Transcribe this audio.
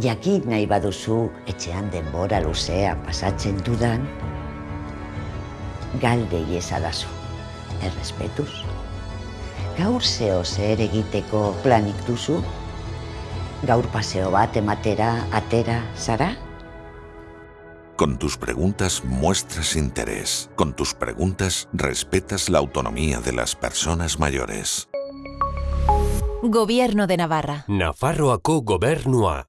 jakin nahi baduzu etxean denbora luzea pasatzen dudan, galde iezadazu, errespetuz. Gaur zeo zer egiteko planik duzu? Gaur paseo bat ematera atera zara? Con tus preguntas muestras interés. Con tus preguntas respetas la autonomía de las personas mayores. Gobierno de Navarra. Nafarroako gobernua.